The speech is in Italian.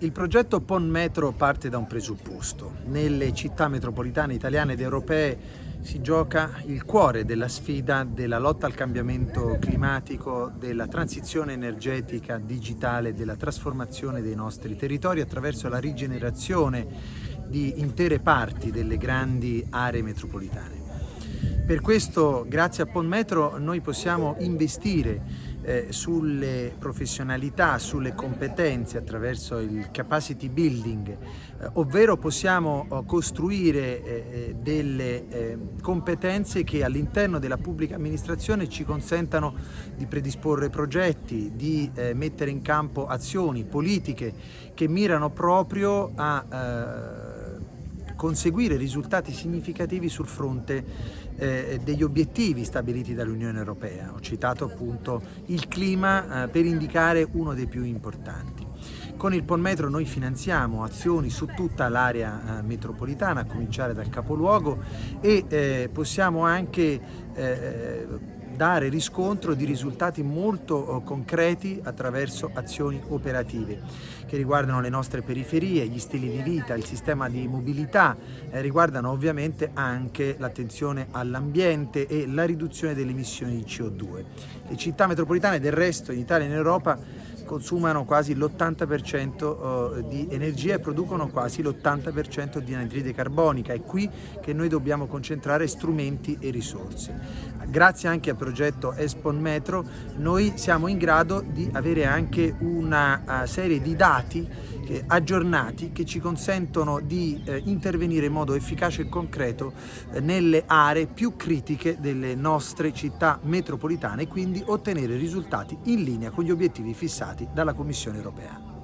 Il progetto PON Metro parte da un presupposto. Nelle città metropolitane italiane ed europee si gioca il cuore della sfida della lotta al cambiamento climatico, della transizione energetica digitale, della trasformazione dei nostri territori attraverso la rigenerazione di intere parti delle grandi aree metropolitane. Per questo, grazie a PON Metro, noi possiamo investire eh, sulle professionalità, sulle competenze attraverso il capacity building, eh, ovvero possiamo oh, costruire eh, eh, delle eh, competenze che all'interno della pubblica amministrazione ci consentano di predisporre progetti, di eh, mettere in campo azioni, politiche che mirano proprio a conseguire risultati significativi sul fronte eh, degli obiettivi stabiliti dall'Unione Europea. Ho citato appunto il clima eh, per indicare uno dei più importanti. Con il PON Metro noi finanziamo azioni su tutta l'area eh, metropolitana, a cominciare dal capoluogo e eh, possiamo anche eh, dare riscontro di risultati molto eh, concreti attraverso azioni operative che riguardano le nostre periferie, gli stili di vita, il sistema di mobilità, eh, riguardano ovviamente anche l'attenzione all'ambiente e la riduzione delle emissioni di CO2. Le città metropolitane del resto in Italia e in Europa consumano quasi l'80% eh, di energia e producono quasi l'80% di anidride carbonica. È qui che noi dobbiamo concentrare strumenti e risorse. Grazie anche al progetto Espon Metro noi siamo in grado di avere anche una eh, serie di dati aggiornati che ci consentono di eh, intervenire in modo efficace e concreto nelle aree più critiche delle nostre città metropolitane e quindi ottenere risultati in linea con gli obiettivi fissati dalla Commissione europea.